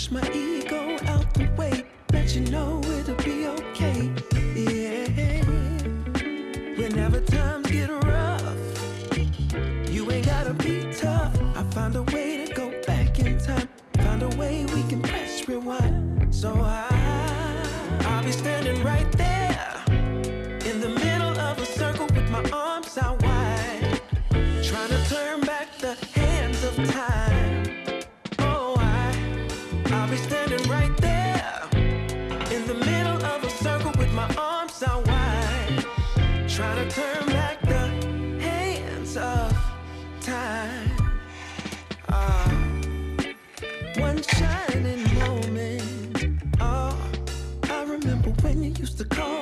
push my ego out the way. Let you know it'll be okay. Yeah. Whenever times get rough, you ain't gotta be tough. I find a way to go back in time. Find a way we can press rewind. So I, I'll be standing right there. one shining moment. Oh, I remember when you used to call.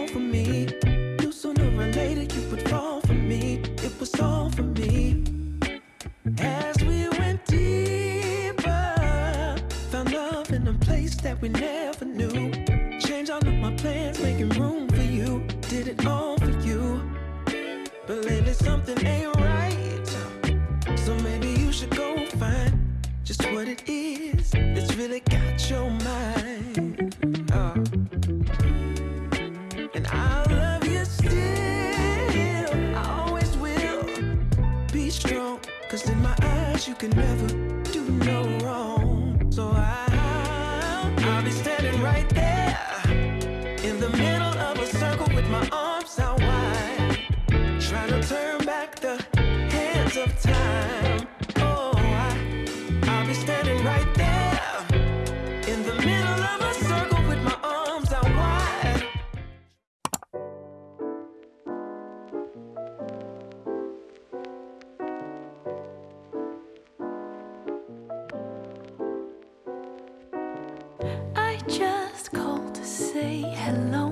Just called to say hello,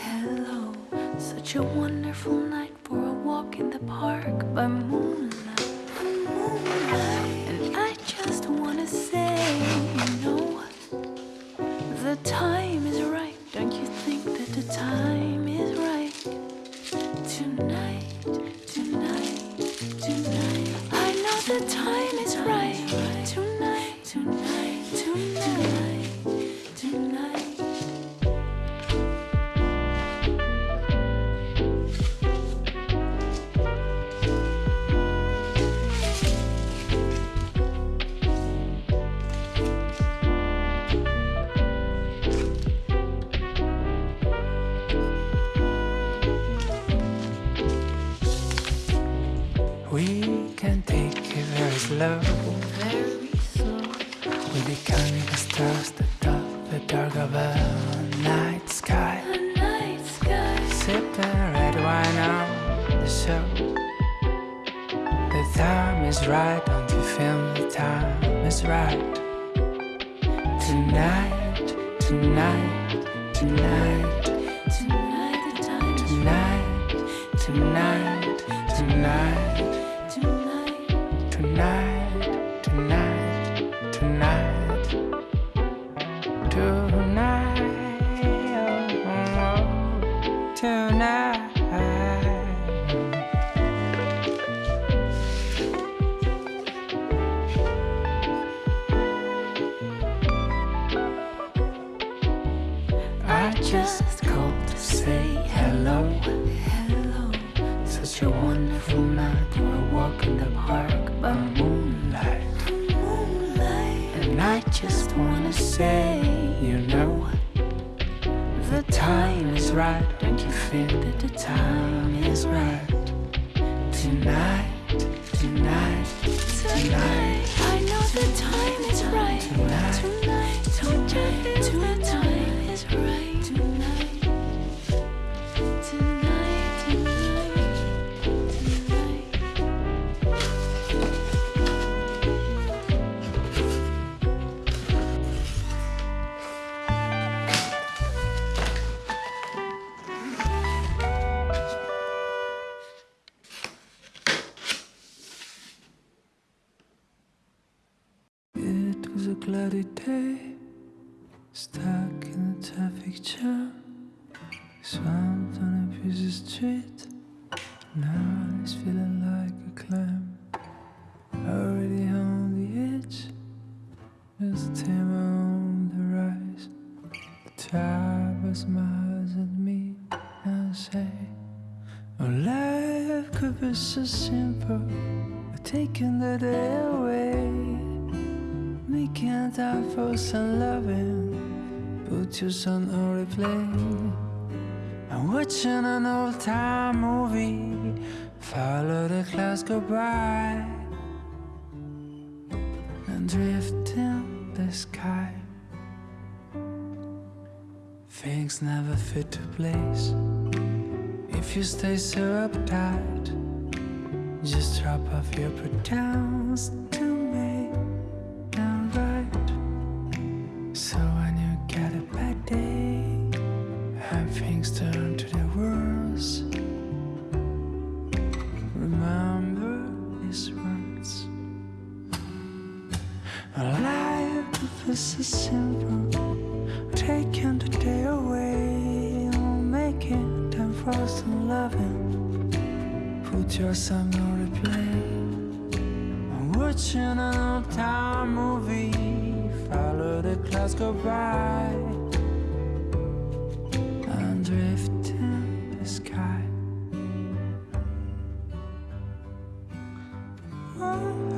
hello. Such a wonderful night for a walk in the park by moonlight. And I the stars that dot the dark of a night sky. The night sky. Sipping red wine on the show. The time is right, don't you feel the time is right? Tonight, tonight, tonight, Tonight the time tonight, tonight, tonight. tonight. Tonight, I just called to say hello. Hello. Such a wonderful night for a walk in the park by moonlight. Moonlight. And I just wanna say, you know, the time is right. Don't you feel that the time is right? Tonight, stuck in a traffic jam, swamped on a busy street. Now it's feeling Time for some loving. Put your son on replay. I'm watching an old time movie. Follow the clouds go by. And drift in the sky. Things never fit to place. If you stay so uptight Just drop off your pretense to Your song on replay. I'm watching an old time movie. Follow the clouds go by. And drift in the sky. Oh,